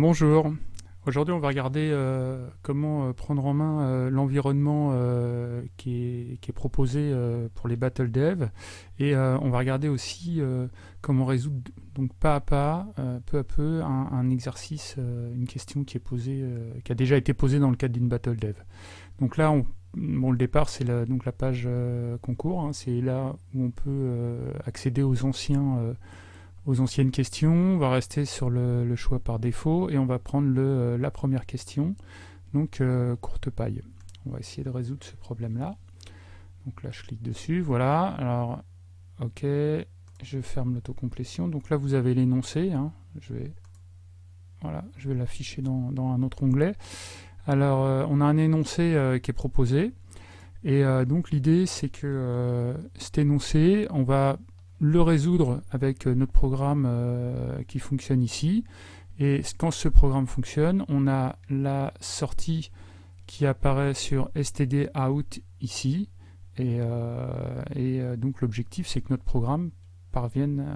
Bonjour, aujourd'hui on va regarder euh, comment euh, prendre en main euh, l'environnement qui, est proposé pour les Battle Dev et on va regarder aussi comment résoudre donc pas à pas, peu à peu, un, exercice, une question qui est posée, qui a déjà été posée dans le cadre d'une Battle Dev. Donc là, on, bon, le départ c'est la, donc la page concours, hein. c'est là où on peut accéder aux anciens aux anciennes questions, on va rester sur le, choix par défaut et on va prendre le, euh, la première question, donc euh, courte paille. On va essayer de résoudre ce problème-là. Donc là, je clique dessus, voilà. Alors, ok, je ferme l'autocomplétion. Donc là, vous avez l'énoncé. Hein. Je vais, voilà, je vais l'afficher dans, un autre onglet. Alors, euh, on a un énoncé qui est proposé. Et donc l'idée, c'est que cet énoncé, on va le résoudre avec euh, notre programme euh, qui fonctionne ici. Et quand ce programme fonctionne, on a la sortie qui apparaît sur std out ici. Et, euh, donc l'objectif, c'est que notre programme parvienne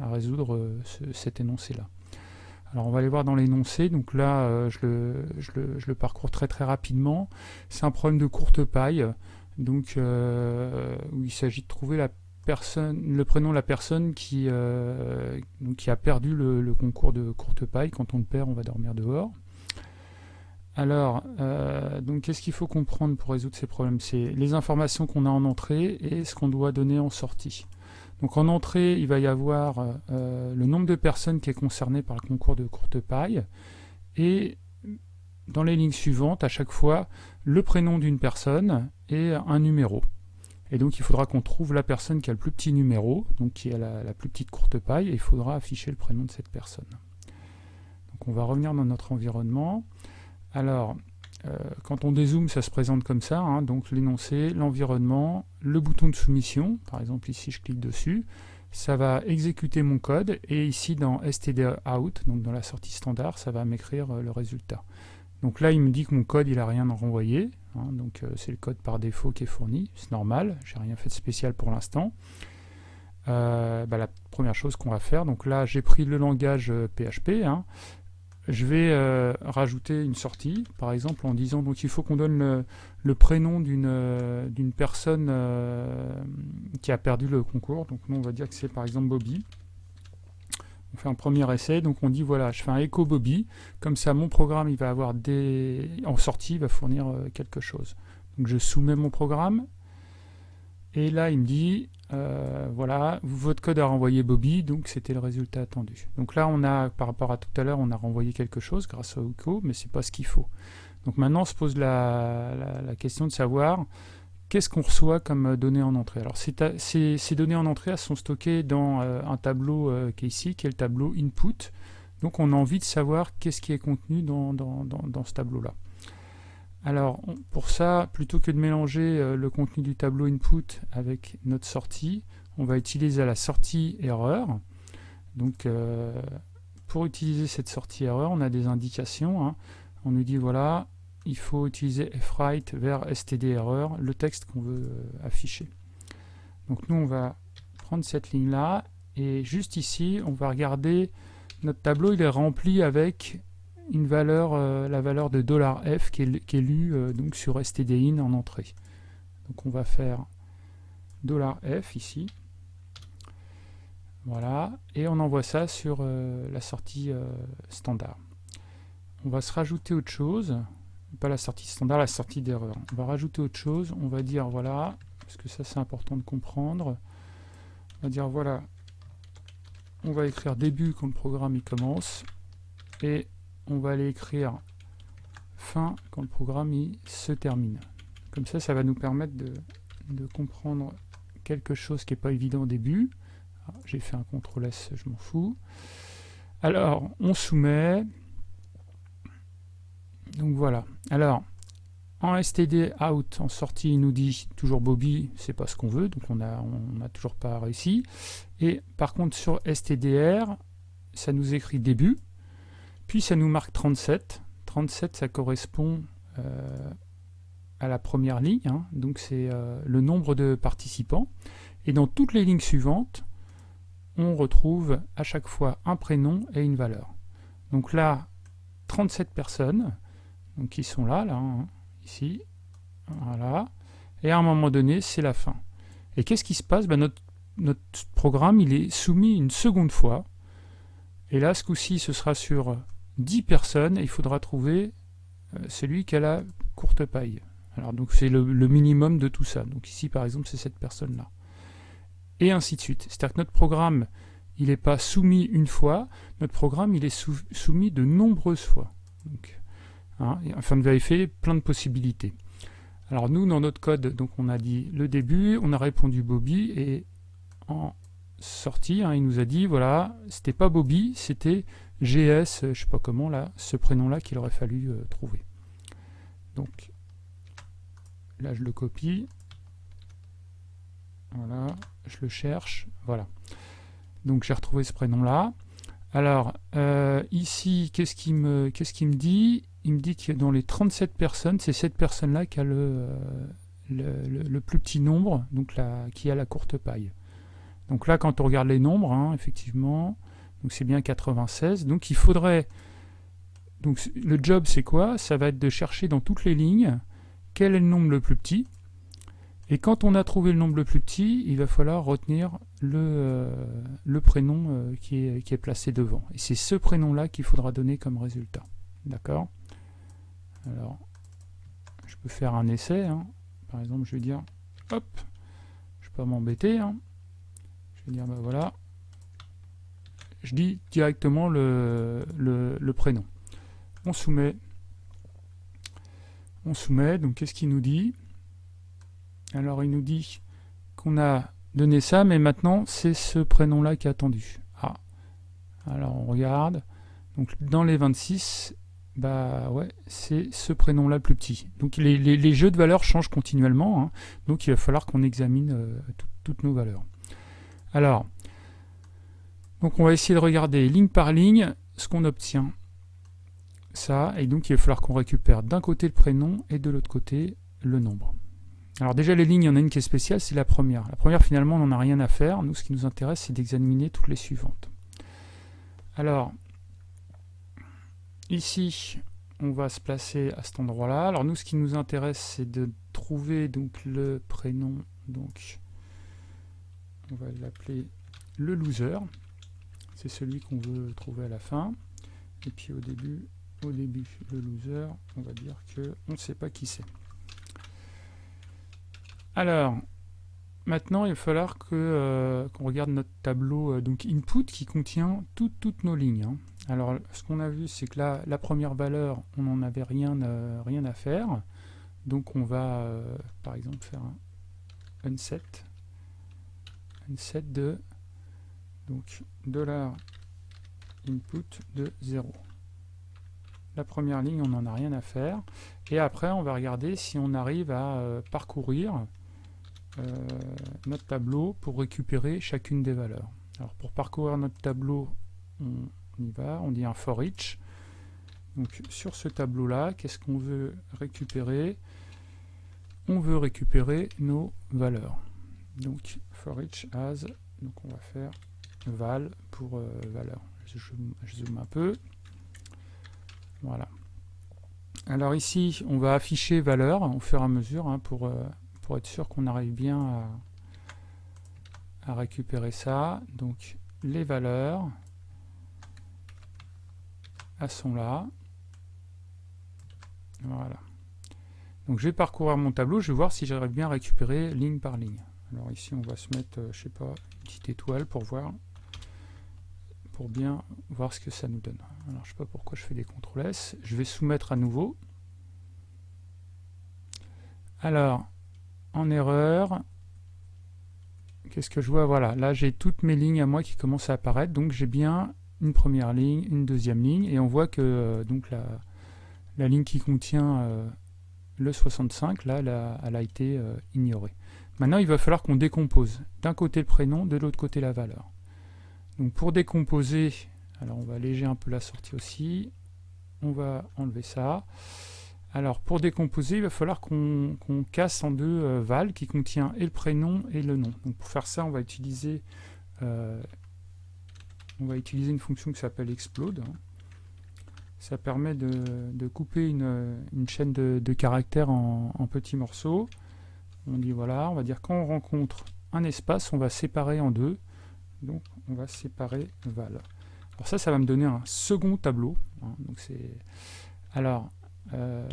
à, résoudre cet énoncé-là. Alors on va aller voir dans l'énoncé, donc là je, le, je, le, parcours très très rapidement. C'est un problème de courte paille, donc où il s'agit de trouver la le prénom de la personne qui, euh, qui a perdu le, concours de courte paille. Quand on le perd, on va dormir dehors. Alors, euh, donc qu'est-ce qu'il faut comprendre pour résoudre ces problèmes? C'est les informations qu'on a en entrée et ce qu'on doit donner en sortie. Donc en entrée, il va y avoir euh, le nombre de personnes qui est concerné par le concours de courte paille et dans les lignes suivantes, à chaque fois, le prénom d'une personne et un numéro. Et donc il faudra qu'on trouve la personne qui a le plus petit numéro, donc qui a la, plus petite courte paille, et il faudra afficher le prénom de cette personne. Donc on va revenir dans notre environnement. Alors, euh, quand on dézoome, ça se présente comme ça, hein. donc l'énoncé, l'environnement, le bouton de soumission, par exemple ici je clique dessus, ça va exécuter mon code, et ici dans stdout, donc dans la sortie standard, ça va m'écrire euh, le résultat. Donc là, il me dit que mon code, il n'a rien à renvoyer. Hein, donc euh, c'est le code par défaut qui est fourni. C'est normal, j'ai rien fait de spécial pour l'instant. Euh, bah, la première chose qu'on va faire, donc là j'ai pris le langage PHP, euh, hein. je vais rajouter une sortie, par exemple en disant donc il faut qu'on donne le, prénom d'une personne qui a perdu le concours, donc nous on va dire que c'est par exemple Bobby on fait un premier essai, donc on dit voilà, je fais un echo Bobby, comme ça mon programme il va avoir des... en sortie, il va fournir euh, quelque chose. Donc je soumets mon programme, et là il me dit, euh, voilà, votre code a renvoyé Bobby, donc c'était le résultat attendu. Donc là on a, par rapport à tout à l'heure, on a renvoyé quelque chose grâce au echo, mais c'est pas ce qu'il faut. Donc maintenant on se pose la question de savoir qu'est-ce qu'on reçoit comme euh, données en entrée? Alors ces, données en entrée sont stockées dans euh, un tableau euh, qui est ici, qui est le tableau input. Donc on a envie de savoir qu'est-ce qui est contenu dans, ce tableau-là. Alors pour ça, plutôt que de mélanger le contenu du tableau input avec notre sortie, on va utiliser la sortie erreur. Donc pour utiliser cette sortie erreur, on a des indications. Hein. On nous dit voilà, il faut utiliser fwrite vers stderror, le texte qu'on veut euh, afficher. Donc nous, on va prendre cette ligne-là, et juste ici, on va regarder, notre tableau, il est rempli avec une valeur, euh, la valeur de $f qui est, qui est lue euh, donc sur stdin en entrée. Donc on va faire $f ici. Voilà, et on envoie ça sur la sortie standard. On va se rajouter autre chose pas la sortie standard, la sortie d'erreur. On va rajouter autre chose, on va dire voilà, parce que ça c'est important de comprendre, on va dire voilà, on va écrire début quand le programme il commence, et on va aller écrire fin quand le programme il se termine. Comme ça, ça va nous permettre de, comprendre quelque chose qui n'est pas évident au début. Ah, j'ai fait un CTRL S, je m'en fous. Alors, on soumet, donc voilà. Alors, en std out, en sortie, il nous dit toujours Bobby, c'est pas ce qu'on veut, donc on n'a a toujours pas réussi. Et par contre, sur stdr, ça nous écrit début, puis ça nous marque 37. 37, ça correspond euh, à la première ligne, hein. donc c'est euh, le nombre de participants. Et dans toutes les lignes suivantes, on retrouve à chaque fois un prénom et une valeur. Donc là, 37 personnes donc qui sont là, là, hein, ici. Voilà. Et à un moment donné, c'est la fin. Et qu'est-ce qui se passe? Ben notre, notre programme, il est soumis une seconde fois. Et là, ce coup-ci, ce sera sur 10 personnes. Et il faudra trouver euh, celui qui a la courte paille. Alors, donc, c'est le, minimum de tout ça. Donc, ici, par exemple, c'est cette personne-là. Et ainsi de suite. C'est-à-dire que notre programme, il n'est pas soumis une fois. Notre programme, il est soumis de nombreuses fois. Donc, hein, afin de vérifier plein de possibilités. Alors nous, dans notre code, donc on a dit le début, on a répondu Bobby, et en sortie, hein, il nous a dit, voilà, c'était pas Bobby, c'était GS, je sais pas comment, là, ce prénom-là qu'il aurait fallu euh, trouver. Donc, là je le copie, voilà, je le cherche, voilà. Donc j'ai retrouvé ce prénom-là. Alors, euh, ici, qu'est-ce qu'il me, me dit? Il me dit que dans les 37 personnes, c'est cette personne-là qui a le, euh, plus petit nombre, donc qui a la courte paille. Donc là, quand on regarde les nombres, hein, effectivement, c'est bien 96. Donc il faudrait... Donc le job, c'est quoi? Ça va être de chercher dans toutes les lignes quel est le nombre le plus petit. Et quand on a trouvé le nombre le plus petit, il va falloir retenir le, euh, prénom euh, qui est placé devant. Et c'est ce prénom-là qu'il faudra donner comme résultat. D'accord? Alors, je peux faire un essai. Hein. Par exemple, je vais dire, hop, je peux m'embêter. Hein. Je vais dire, ben voilà. Je dis directement le, le, prénom. On soumet. On soumet. Donc, qu'est-ce qu'il nous dit? Alors, il nous dit qu'on a donné ça, mais maintenant, c'est ce prénom-là qui est attendu. Ah. Alors, on regarde. Donc, dans les 26, bah ouais, c'est ce prénom-là le plus petit. Donc les, jeux de valeurs changent continuellement, hein. donc il va falloir qu'on examine euh, toutes nos valeurs. Alors, donc on va essayer de regarder ligne par ligne ce qu'on obtient. Ça, et donc il va falloir qu'on récupère d'un côté le prénom et de l'autre côté le nombre. Alors déjà les lignes, il y en a une qui est spéciale, c'est la première. La première finalement on n'en a rien à faire, nous ce qui nous intéresse c'est d'examiner toutes les suivantes. Alors, Ici, on va se placer à cet endroit-là. Alors nous, ce qui nous intéresse, c'est de trouver donc le prénom. Donc, on va l'appeler le loser. C'est celui qu'on veut trouver à la fin. Et puis au début, au début, le loser, on va dire que on ne sait pas qui c'est. Alors, maintenant, il va falloir euh, qu'on regarde notre tableau euh, donc input qui contient toutes nos lignes. Hein. Alors, ce qu'on a vu, c'est que là, la première valeur, on n'en avait rien, euh, à faire. Donc, on va, euh, par exemple, faire un unset. Unset de donc dollar input de 0. La première ligne, on n'en a rien à faire. Et après, on va regarder si on arrive à euh, parcourir notre tableau pour récupérer chacune des valeurs. Alors, pour parcourir notre tableau, on, on y va, on dit un for each. Donc sur ce tableau-là, qu'est-ce qu'on veut récupérer? On veut récupérer nos valeurs. Donc for each as, donc on va faire val pour euh, valeur. Je, zoome un peu. Voilà. Alors ici, on va afficher valeur au fur et à mesure hein, pour, euh, pour être sûr qu'on arrive bien à récupérer ça. Donc les valeurs, sont là. Voilà. Donc je vais parcourir mon tableau, je vais voir si j'arrive bien à récupérer ligne par ligne. Alors ici on va se mettre, euh, je sais pas, une petite étoile pour voir, pour bien voir ce que ça nous donne. Alors je sais pas pourquoi je fais des CTRL S. Je vais soumettre à nouveau. Alors, en erreur, qu'est-ce que je vois? Voilà, là j'ai toutes mes lignes à moi qui commencent à apparaître, donc j'ai bien une première ligne, une deuxième ligne, et on voit que euh, donc la, ligne qui contient euh, le 65, là, elle a, été euh, ignorée. Maintenant, il va falloir qu'on décompose d'un côté le prénom, de l'autre côté la valeur. Donc pour décomposer, alors on va alléger un peu la sortie aussi, on va enlever ça. Alors pour décomposer, il va falloir qu'on casse en deux val qui contient et le prénom et le nom. Donc pour faire ça, on va utiliser on va utiliser une fonction qui s'appelle explode. ça permet de, couper une, chaîne de, caractères en, petits morceaux. On dit voilà, on va dire quand on rencontre un espace, on va séparer en deux. Donc on va séparer val. Alors ça, ça va me donner un second tableau. Hein. donc alors euh,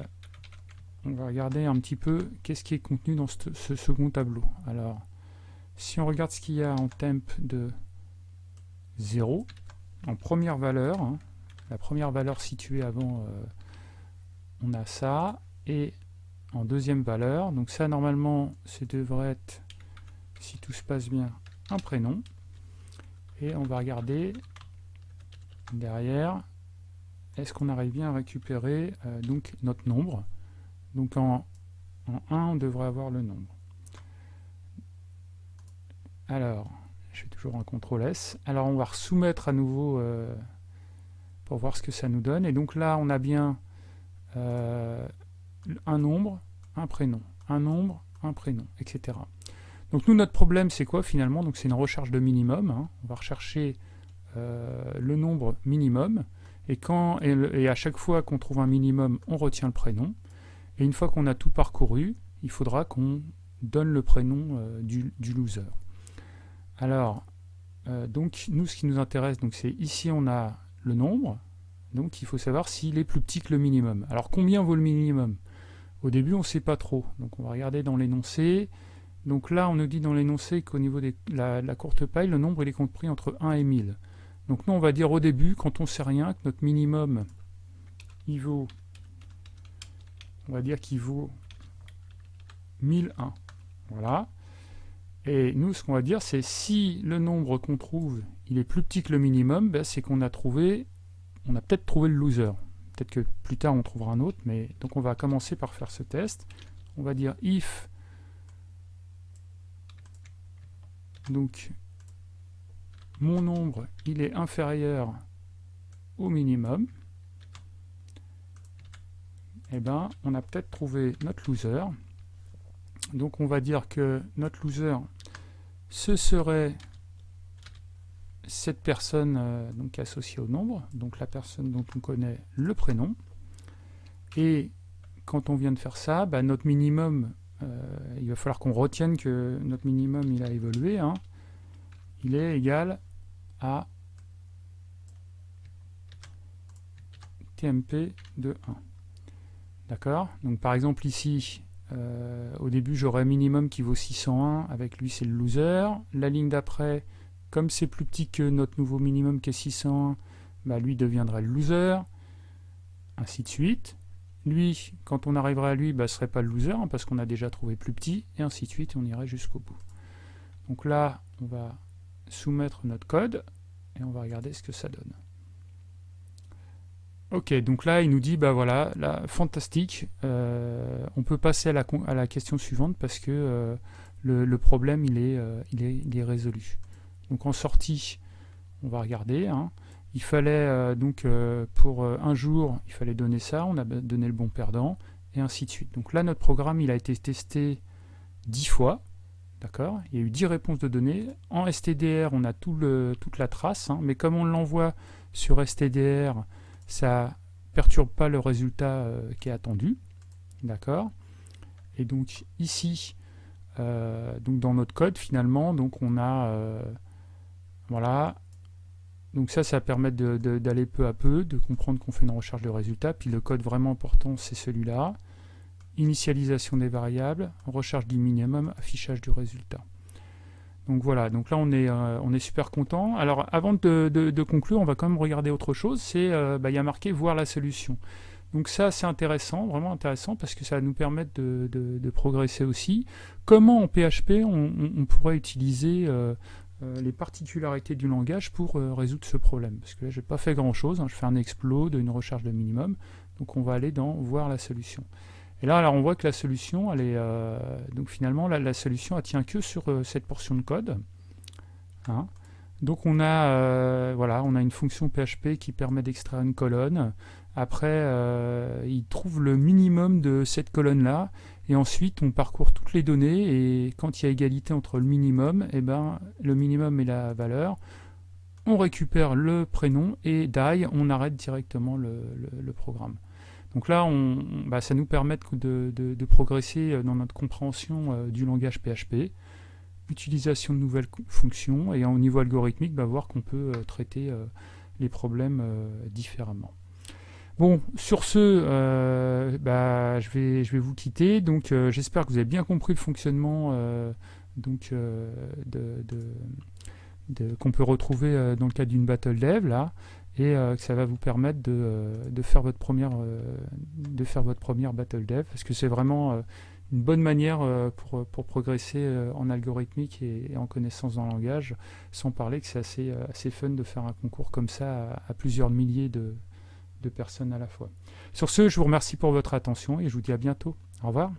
on va regarder un petit peu qu'est-ce qui est contenu dans ce, second tableau. Alors si on regarde ce qu'il y a en temp de 0, en première valeur, hein, la première valeur située avant, euh, on a ça, et en deuxième valeur, donc ça normalement, ça devrait être, si tout se passe bien, un prénom, et on va regarder derrière, est-ce qu'on arrive bien à récupérer euh, donc notre nombre, donc en, en 1, on devrait avoir le nombre. Alors, toujours un CTRL S. Alors on va soumettre à nouveau euh, pour voir ce que ça nous donne. Et donc là, on a bien euh, un nombre, un prénom, un nombre, un prénom, etc. Donc nous, notre problème, c'est quoi finalement? Donc c'est une recherche de minimum. Hein. On va rechercher euh, le nombre minimum. Et, quand, et, à chaque fois qu'on trouve un minimum, on retient le prénom. Et une fois qu'on a tout parcouru, il faudra qu'on donne le prénom du, du, loser. Alors, donc nous, ce qui nous intéresse, c'est ici on a le nombre, donc il faut savoir s'il est plus petit que le minimum. Alors combien vaut le minimum? Au début on ne sait pas trop, donc on va regarder dans l'énoncé. Donc là on nous dit dans l'énoncé qu'au niveau de la, courte paille, le nombre il est compris entre 1 et 1000. Donc nous on va dire au début, quand on sait rien, que notre minimum il vaut, on va dire qu'il vaut 1001. Voilà. Et nous, ce qu'on va dire, c'est si le nombre qu'on trouve, il est plus petit que le minimum, ben, c'est qu'on a trouvé, on a peut-être trouvé le loser. Peut-être que plus tard on trouvera un autre, mais donc on va commencer par faire ce test. On va dire if donc mon nombre il est inférieur au minimum, et eh ben on a peut-être trouvé notre loser. Donc on va dire que notre loser, ce serait cette personne euh, donc associée au nombre, donc la personne dont on connaît le prénom. Et quand on vient de faire ça, bah, notre minimum, euh, il va falloir qu'on retienne que notre minimum il a évolué. Hein. il est égal à TMP de 1. D'accord? Donc par exemple ici, euh, au début, j'aurai un minimum qui vaut 601, avec lui c'est le loser. La ligne d'après, comme c'est plus petit que notre nouveau minimum qui est 601, bah, lui deviendrait le loser, ainsi de suite. Lui, quand on arriverait à lui, bah, ne serait pas le loser, hein, parce qu'on a déjà trouvé plus petit, et ainsi de suite, on irait jusqu'au bout. Donc là, on va soumettre notre code, et on va regarder ce que ça donne. Ok, donc là, il nous dit, bah voilà, là, fantastique, euh, on peut passer à la, à la, question suivante parce que euh, le, problème, il est, euh, il, est, il est, résolu. Donc en sortie, on va regarder. Hein. Il fallait, donc, pour un jour, il fallait donner ça, on a donné le bon perdant, et ainsi de suite. Donc là, notre programme, il a été testé 10 fois, d'accord? Il y a eu 10 réponses de données. En STDR, on a tout le, toute la trace, hein, mais comme on l'envoie sur STDR, ça perturbe pas le résultat euh, qui est attendu. D'accord? Et donc ici, euh, donc dans notre code, finalement, donc on a euh, voilà. Donc ça, ça permet d'aller peu à peu, de comprendre qu'on fait une recherche de résultats. Puis le code vraiment important, c'est celui-là. Initialisation des variables, recherche du minimum, affichage du résultat. Donc voilà, donc là on est, euh, on est super content. Alors avant de, conclure, on va quand même regarder autre chose, c'est euh, bah, il y a marqué voir la solution. Donc ça c'est intéressant, vraiment intéressant, parce que ça va nous permettre de, progresser aussi. Comment en PHP on, pourrait utiliser euh, les particularités du langage pour résoudre ce problème? Parce que là j'ai pas fait grand chose, hein. je fais un explode, une recherche de minimum, donc on va aller dans voir la solution. Et là, alors, on voit que la solution, elle est, euh, donc finalement, la, solution, elle tient que sur euh, cette portion de code. Hein. Donc on a, euh, voilà, on a une fonction PHP qui permet d'extraire une colonne. Après, il trouve le minimum de cette colonne-là. Et ensuite, on parcourt toutes les données. Et quand il y a égalité entre le minimum, et eh ben, le minimum la valeur, on récupère le prénom et die, on arrête directement le, programme. Donc là, on, bah, ça nous permet de, progresser dans notre compréhension euh, du langage PHP, utilisation de nouvelles fonctions, et au niveau algorithmique, bah, voir qu'on peut euh, traiter euh, les problèmes différemment. Bon, sur ce, bah, je, vais, vous quitter. Donc, j'espère que vous avez bien compris le fonctionnement qu'on peut retrouver euh, dans le cadre d'une battle dev là et euh, que ça va vous permettre de, euh, faire votre première de faire votre première battle dev parce que c'est vraiment une bonne manière pour, pour, progresser en algorithmique et, en connaissance dans le langage, sans parler que c'est assez, assez fun de faire un concours comme ça à, plusieurs milliers de, de personnes à la fois. Sur ce, je vous remercie pour votre attention et je vous dis à bientôt. Au revoir.